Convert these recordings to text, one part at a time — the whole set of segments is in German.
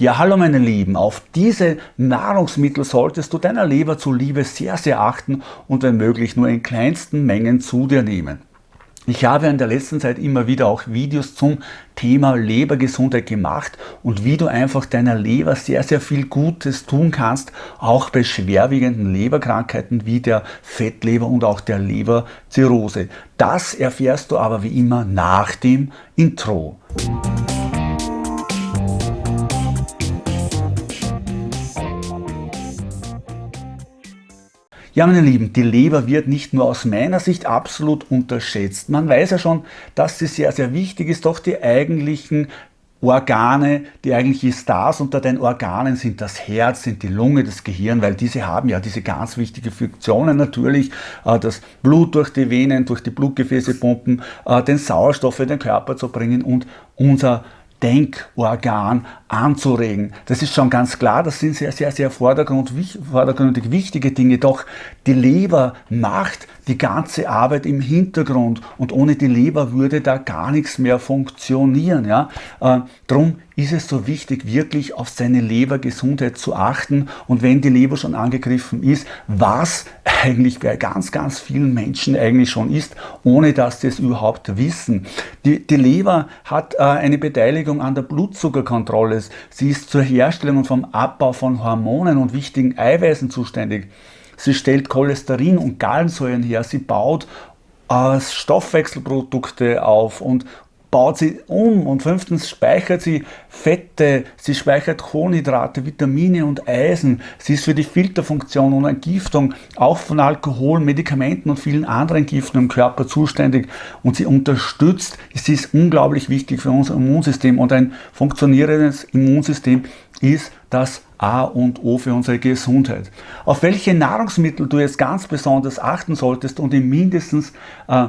Ja, hallo meine Lieben, auf diese Nahrungsmittel solltest du deiner Leber zuliebe sehr, sehr achten und wenn möglich nur in kleinsten Mengen zu dir nehmen. Ich habe in der letzten Zeit immer wieder auch Videos zum Thema Lebergesundheit gemacht und wie du einfach deiner Leber sehr, sehr viel Gutes tun kannst, auch bei schwerwiegenden Leberkrankheiten wie der Fettleber und auch der Leberzirrhose. Das erfährst du aber wie immer nach dem Intro. Ja, meine Lieben, die Leber wird nicht nur aus meiner Sicht absolut unterschätzt. Man weiß ja schon, dass sie sehr, sehr wichtig ist, doch die eigentlichen Organe, die eigentlichen Stars unter den Organen sind das Herz, sind die Lunge, das Gehirn, weil diese haben ja diese ganz wichtigen Funktionen natürlich, äh, das Blut durch die Venen, durch die Blutgefäße pumpen, äh, den Sauerstoff in den Körper zu bringen und unser Denkorgan anzuregen. Das ist schon ganz klar, das sind sehr, sehr, sehr vordergründig wichtige Dinge, doch die Leber macht die ganze Arbeit im Hintergrund und ohne die Leber würde da gar nichts mehr funktionieren. Ja? Äh, drum ist es so wichtig, wirklich auf seine Lebergesundheit zu achten und wenn die Leber schon angegriffen ist, was eigentlich bei ganz, ganz vielen Menschen eigentlich schon ist, ohne dass sie es überhaupt wissen. Die, die Leber hat äh, eine Beteiligung an der Blutzuckerkontrolle. Sie ist zur Herstellung und vom Abbau von Hormonen und wichtigen Eiweißen zuständig. Sie stellt Cholesterin und Gallensäuren her. Sie baut äh, Stoffwechselprodukte auf und, baut sie um und fünftens speichert sie Fette, sie speichert Kohlenhydrate, Vitamine und Eisen. Sie ist für die Filterfunktion und Entgiftung auch von Alkohol, Medikamenten und vielen anderen Giften im Körper zuständig und sie unterstützt, sie ist unglaublich wichtig für unser Immunsystem und ein funktionierendes Immunsystem ist das A und O für unsere Gesundheit. Auf welche Nahrungsmittel du jetzt ganz besonders achten solltest und in mindestens äh,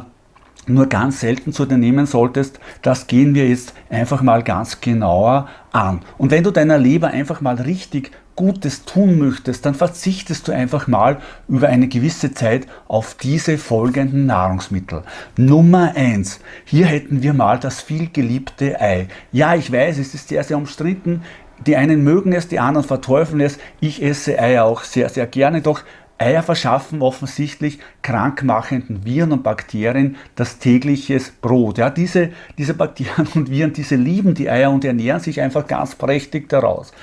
nur ganz selten zu dir nehmen solltest, das gehen wir jetzt einfach mal ganz genauer an. Und wenn du deiner Leber einfach mal richtig Gutes tun möchtest, dann verzichtest du einfach mal über eine gewisse Zeit auf diese folgenden Nahrungsmittel. Nummer eins: Hier hätten wir mal das vielgeliebte Ei. Ja, ich weiß, es ist sehr, sehr umstritten. Die einen mögen es, die anderen verteufeln es. Ich esse Eier auch sehr, sehr gerne, doch Eier verschaffen offensichtlich krankmachenden Viren und Bakterien das tägliches Brot. Ja, diese, diese Bakterien und Viren, diese lieben die Eier und ernähren sich einfach ganz prächtig daraus.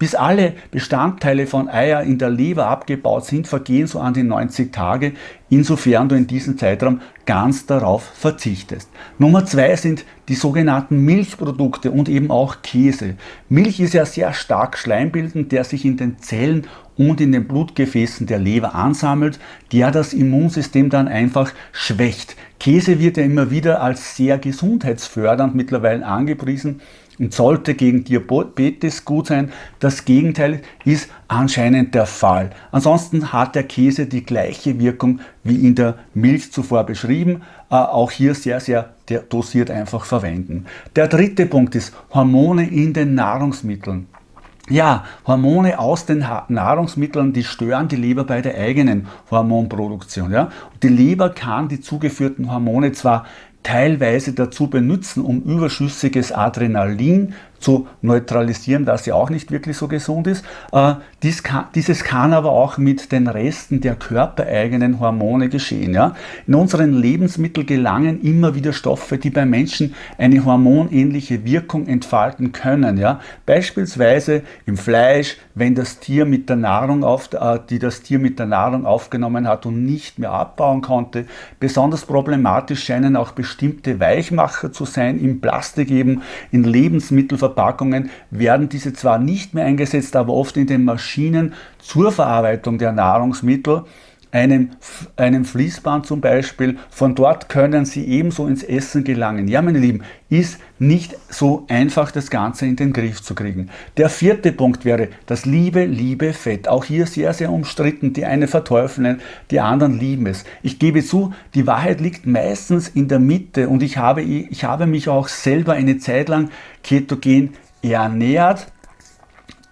Bis alle Bestandteile von Eier in der Leber abgebaut sind, vergehen so an die 90 Tage, insofern du in diesem Zeitraum ganz darauf verzichtest. Nummer zwei sind die sogenannten Milchprodukte und eben auch Käse. Milch ist ja sehr stark schleimbildend, der sich in den Zellen und in den Blutgefäßen der Leber ansammelt, der das Immunsystem dann einfach schwächt. Käse wird ja immer wieder als sehr gesundheitsfördernd mittlerweile angepriesen und sollte gegen Diabetes gut sein. Das Gegenteil ist anscheinend der Fall. Ansonsten hat der Käse die gleiche Wirkung wie in der Milch zuvor beschrieben. Äh, auch hier sehr, sehr dosiert einfach verwenden. Der dritte Punkt ist Hormone in den Nahrungsmitteln. Ja, Hormone aus den Nahrungsmitteln, die stören die Leber bei der eigenen Hormonproduktion. Ja? Die Leber kann die zugeführten Hormone zwar teilweise dazu benutzen, um überschüssiges Adrenalin zu neutralisieren, was ja auch nicht wirklich so gesund ist. Äh, dies kann, dieses kann aber auch mit den Resten der körpereigenen Hormone geschehen. Ja? In unseren Lebensmitteln gelangen immer wieder Stoffe, die beim Menschen eine hormonähnliche Wirkung entfalten können. Ja? Beispielsweise im Fleisch, wenn das Tier mit der Nahrung auf, äh, die das Tier mit der Nahrung aufgenommen hat und nicht mehr abbauen konnte. Besonders problematisch scheinen auch bestimmte Weichmacher zu sein, im Plastik eben, in Lebensmittelverpackungen werden diese zwar nicht mehr eingesetzt, aber oft in den Maschinen zur Verarbeitung der Nahrungsmittel einem, einem Fließband zum Beispiel, von dort können Sie ebenso ins Essen gelangen. Ja, meine Lieben, ist nicht so einfach, das Ganze in den Griff zu kriegen. Der vierte Punkt wäre das liebe, liebe Fett. Auch hier sehr, sehr umstritten. Die einen verteufeln, die anderen lieben es. Ich gebe zu, die Wahrheit liegt meistens in der Mitte und ich habe, ich habe mich auch selber eine Zeit lang ketogen ernährt,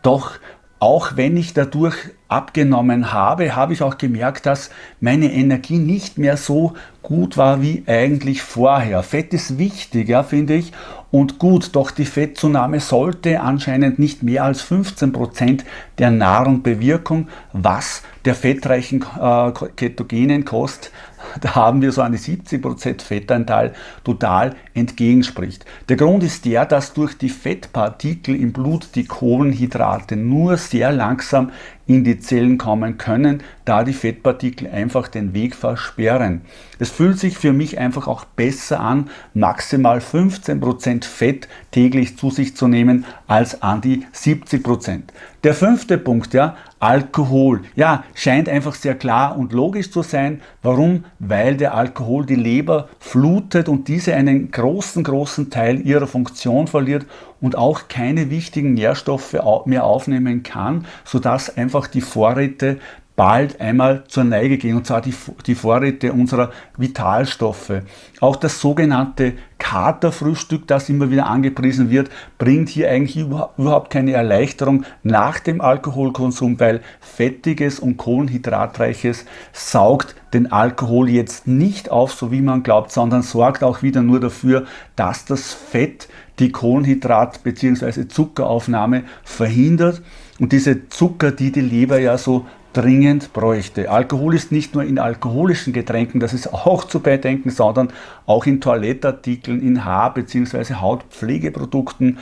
doch auch wenn ich dadurch abgenommen habe, habe ich auch gemerkt, dass meine Energie nicht mehr so gut war wie eigentlich vorher. Fett ist wichtig, ja, finde ich, und gut, doch die Fettzunahme sollte anscheinend nicht mehr als 15% der Nahrung bewirken, was der fettreichen äh, ketogenen Kost da haben wir so eine 70% Fettanteil total entgegenspricht. Der Grund ist der, dass durch die Fettpartikel im Blut die Kohlenhydrate nur sehr langsam in die Zellen kommen können, da die Fettpartikel einfach den Weg versperren. Es fühlt sich für mich einfach auch besser an, maximal 15% Fett täglich zu sich zu nehmen, als an die 70%. Der fünfte Punkt, ja, Alkohol. Ja, scheint einfach sehr klar und logisch zu sein. Warum? Weil der Alkohol die Leber flutet und diese einen großen, großen Teil ihrer Funktion verliert und auch keine wichtigen Nährstoffe mehr aufnehmen kann, sodass einfach die Vorräte bald einmal zur Neige gehen, und zwar die, die Vorräte unserer Vitalstoffe. Auch das sogenannte Katerfrühstück, das immer wieder angepriesen wird, bringt hier eigentlich überhaupt keine Erleichterung nach dem Alkoholkonsum, weil fettiges und kohlenhydratreiches saugt den Alkohol jetzt nicht auf, so wie man glaubt, sondern sorgt auch wieder nur dafür, dass das Fett die Kohlenhydrat- bzw. Zuckeraufnahme verhindert. Und diese Zucker, die die Leber ja so dringend bräuchte. Alkohol ist nicht nur in alkoholischen Getränken, das ist auch zu bedenken, sondern auch in Toilettartikeln, in Haar- bzw. Hautpflegeprodukten,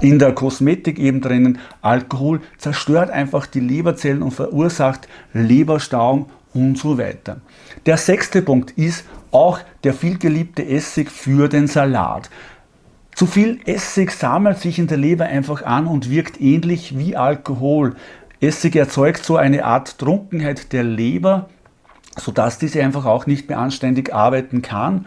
in der Kosmetik eben drinnen. Alkohol zerstört einfach die Leberzellen und verursacht Leberstauung und so weiter. Der sechste Punkt ist auch der vielgeliebte Essig für den Salat. Zu viel Essig sammelt sich in der Leber einfach an und wirkt ähnlich wie Alkohol. Essig erzeugt so eine Art Trunkenheit der Leber, sodass diese einfach auch nicht mehr anständig arbeiten kann.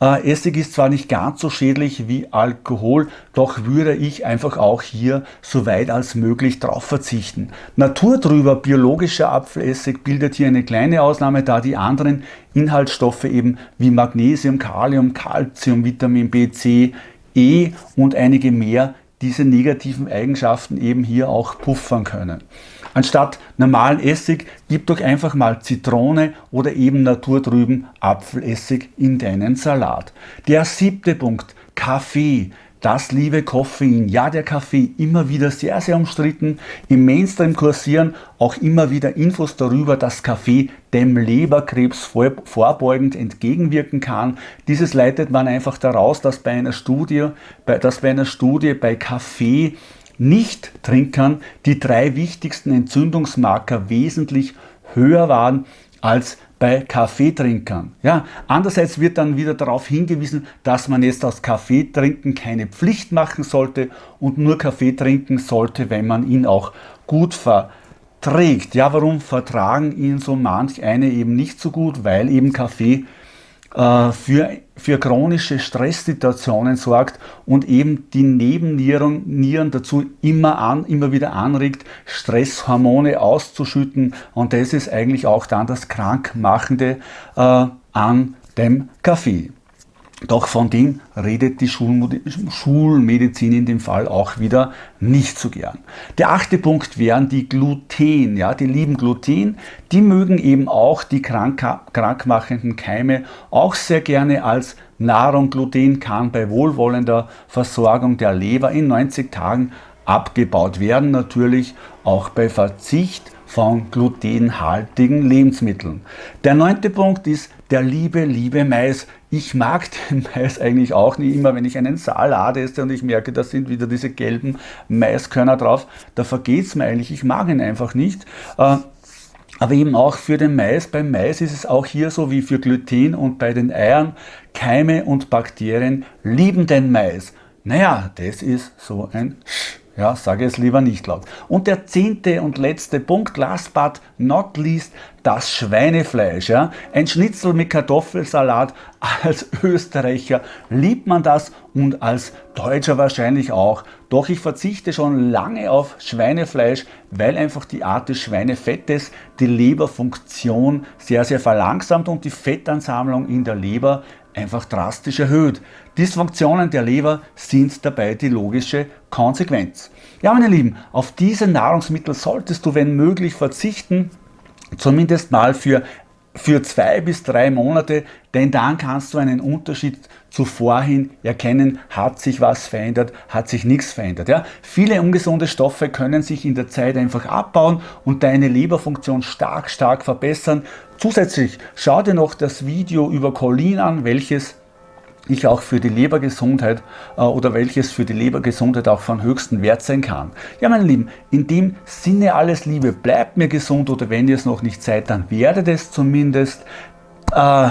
Äh, Essig ist zwar nicht ganz so schädlich wie Alkohol, doch würde ich einfach auch hier so weit als möglich darauf verzichten. Naturtrüber biologischer Apfelessig bildet hier eine kleine Ausnahme, da die anderen Inhaltsstoffe eben wie Magnesium, Kalium, Calcium, Vitamin B, C, E und einige mehr diese negativen Eigenschaften eben hier auch puffern können. Anstatt normalen Essig gib doch einfach mal Zitrone oder eben naturtrüben Apfelessig in deinen Salat. Der siebte Punkt, Kaffee. Das liebe Koffein, ja der Kaffee, immer wieder sehr, sehr umstritten. Im Mainstream kursieren auch immer wieder Infos darüber, dass Kaffee dem Leberkrebs vorbeugend entgegenwirken kann. Dieses leitet man einfach daraus, dass bei einer Studie, dass bei, einer Studie bei Kaffee Nicht-Trinkern die drei wichtigsten Entzündungsmarker wesentlich höher waren als bei Kaffeetrinkern. Ja, andererseits wird dann wieder darauf hingewiesen, dass man jetzt aus Kaffeetrinken keine Pflicht machen sollte und nur Kaffee trinken sollte, wenn man ihn auch gut verträgt. Ja, warum vertragen ihn so manch eine eben nicht so gut? Weil eben Kaffee für, für chronische Stresssituationen sorgt und eben die Nebennieren Nieren dazu immer, an, immer wieder anregt, Stresshormone auszuschütten und das ist eigentlich auch dann das Krankmachende äh, an dem Kaffee. Doch von dem redet die Schulmedizin in dem Fall auch wieder nicht so gern. Der achte Punkt wären die Gluten. Ja, die lieben Gluten, die mögen eben auch die krank, krankmachenden Keime auch sehr gerne als Nahrung. Gluten kann bei wohlwollender Versorgung der Leber in 90 Tagen abgebaut werden, natürlich auch bei Verzicht von glutenhaltigen Lebensmitteln. Der neunte Punkt ist der liebe, liebe Mais. Ich mag den Mais eigentlich auch nicht immer, wenn ich einen Salat esse und ich merke, da sind wieder diese gelben Maiskörner drauf, da vergeht es mir eigentlich, ich mag ihn einfach nicht. Äh, aber eben auch für den Mais. Beim Mais ist es auch hier so wie für Gluten und bei den Eiern. Keime und Bakterien lieben den Mais. Naja, das ist so ein Sch. Ja, sage es lieber nicht laut. Und der zehnte und letzte Punkt, last but not least, das Schweinefleisch. Ja? Ein Schnitzel mit Kartoffelsalat. Als Österreicher liebt man das und als Deutscher wahrscheinlich auch. Doch ich verzichte schon lange auf Schweinefleisch, weil einfach die Art des Schweinefettes die Leberfunktion sehr, sehr verlangsamt und die Fettansammlung in der Leber einfach drastisch erhöht. Dysfunktionen der Leber sind dabei die logische Konsequenz. Ja, meine Lieben, auf diese Nahrungsmittel solltest du, wenn möglich, verzichten, zumindest mal für für zwei bis drei Monate, denn dann kannst du einen Unterschied zu vorhin erkennen, hat sich was verändert, hat sich nichts verändert. Ja? Viele ungesunde Stoffe können sich in der Zeit einfach abbauen und deine Leberfunktion stark, stark verbessern. Zusätzlich schau dir noch das Video über Cholin an, welches ich auch für die Lebergesundheit äh, oder welches für die Lebergesundheit auch von höchstem Wert sein kann. Ja, meine Lieben, in dem Sinne alles Liebe, bleibt mir gesund oder wenn ihr es noch nicht seid, dann werdet es zumindest äh,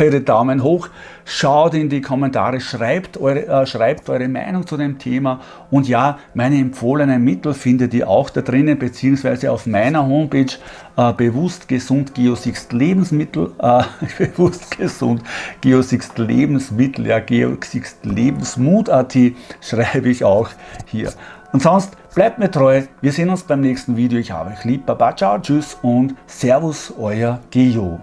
eure Daumen hoch, schaut in die Kommentare, schreibt eure, äh, schreibt eure Meinung zu dem Thema und ja, meine empfohlenen Mittel findet ihr auch da drinnen, beziehungsweise auf meiner Homepage äh, bewusst gesund Geosixt Lebensmittel, äh, bewusst gesund Geosixt Lebensmittel, ja, Geosixt Lebensmut.at schreibe ich auch hier. Und sonst bleibt mir treu, wir sehen uns beim nächsten Video. Ich habe euch lieb, Baba, ciao, tschüss und Servus, euer Geo.